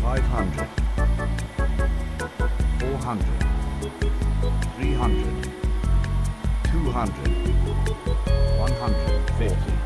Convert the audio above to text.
Five hundred. Four 300, 200, 140.